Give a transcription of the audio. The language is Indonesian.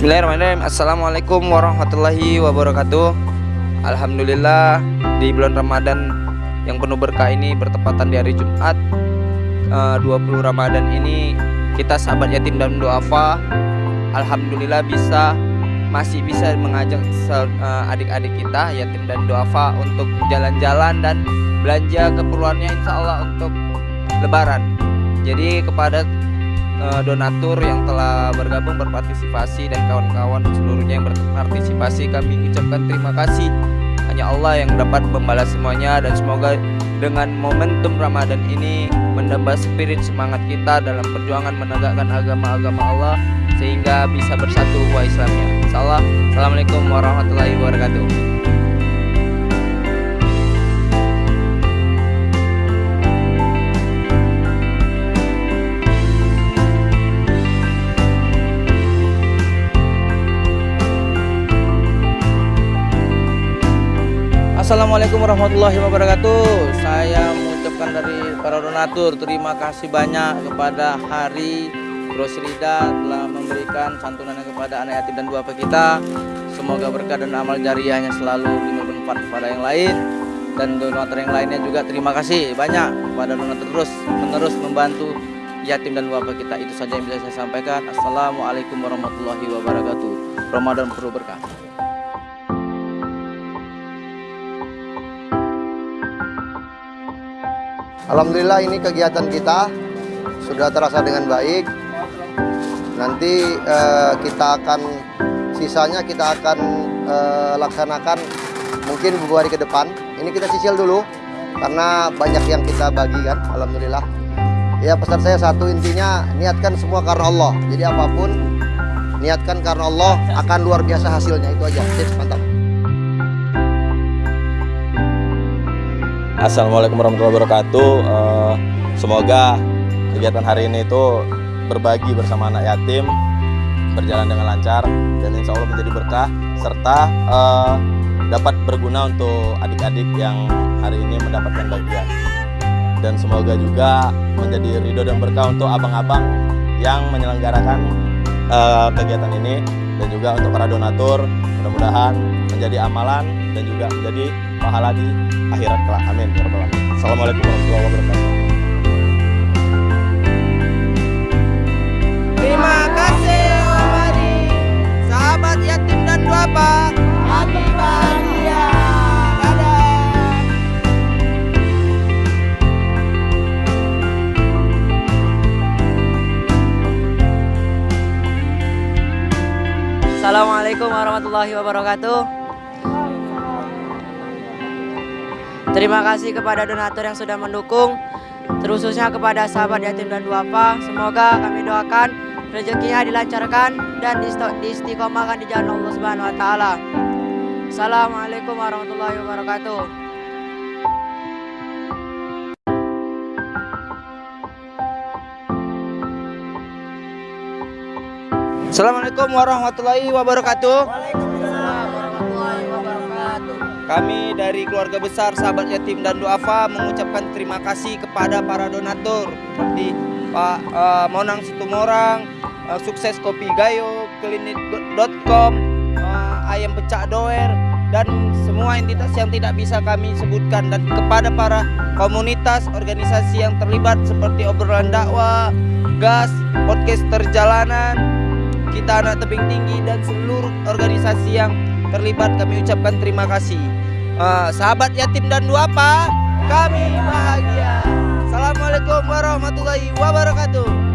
Bismillahirrahmanirrahim. Assalamualaikum warahmatullahi wabarakatuh. Alhamdulillah di bulan Ramadan yang penuh berkah ini bertepatan di hari Jumat eh, 20 Ramadan ini kita sahabat yatim dan duafa Alhamdulillah bisa masih bisa mengajak eh, adik-adik kita yatim dan duafa untuk jalan-jalan dan belanja keperluannya insya Allah untuk lebaran. Jadi kepada uh, donatur yang telah bergabung berpartisipasi dan kawan-kawan seluruhnya yang berpartisipasi kami ucapkan terima kasih hanya Allah yang dapat membalas semuanya dan semoga dengan momentum Ramadan ini menambah spirit semangat kita dalam perjuangan menegakkan agama-agama Allah sehingga bisa bersatu wa Islamnya. Salam. Assalamualaikum warahmatullahi wabarakatuh. Assalamualaikum warahmatullahi wabarakatuh. Saya mengucapkan dari para donatur Terima kasih banyak kepada Hari Rosrida Telah memberikan santunan kepada anak yatim dan duafa kita. Semoga berkah dan amal jariahnya selalu bermanfaat kepada yang lain. Dan donatur yang lainnya juga terima kasih banyak kepada donatur terus menerus membantu yatim dan duafa kita. Itu saja yang bisa saya sampaikan. Assalamualaikum warahmatullahi wabarakatuh. Ramadan perlu berkah Alhamdulillah ini kegiatan kita sudah terasa dengan baik. Nanti eh, kita akan sisanya kita akan eh, laksanakan mungkin beberapa hari ke depan. Ini kita cicil dulu karena banyak yang kita bagikan. Alhamdulillah. Ya pesan saya satu intinya niatkan semua karena Allah. Jadi apa pun niatkan karena Allah akan luar biasa hasilnya itu aja. Tips mantap. Assalamualaikum warahmatullahi wabarakatuh. Uh, semoga kegiatan hari ini itu berbagi bersama anak yatim berjalan dengan lancar dan insya Allah menjadi berkah serta uh, dapat berguna untuk adik-adik yang hari ini mendapatkan bagian dan semoga juga menjadi ridho dan berkah untuk abang-abang yang menyelenggarakan uh, kegiatan ini dan juga untuk para donatur mudah-mudahan menjadi amalan dan juga menjadi pahala di akhirat kelak. Amin. Ya Assalamualaikum warahmatullahi wabarakatuh. Assalamualaikum warahmatullahi wabarakatuh. Terima kasih kepada donatur yang sudah mendukung, terkhususnya kepada sahabat yatim dan duafa. Semoga kami doakan rezekinya dilancarkan dan diistiqomahkan di jalan Allah taala. Assalamualaikum warahmatullahi wabarakatuh. Assalamualaikum warahmatullahi wabarakatuh. Kami dari keluarga besar sahabat yatim dan duafa mengucapkan terima kasih kepada para donatur seperti Pak uh, Monang Situmorang, uh, Sukses Kopi Gayo, Klinik.com, uh, Ayam Pecah Doer, dan semua entitas yang tidak bisa kami sebutkan dan kepada para komunitas organisasi yang terlibat seperti obrolan dakwah, gas, podcast perjalanan, kita anak tebing tinggi dan seluruh organisasi yang terlibat kami ucapkan terima kasih. Uh, sahabat yatim dan duafa kami bahagia. Assalamualaikum warahmatullahi wabarakatuh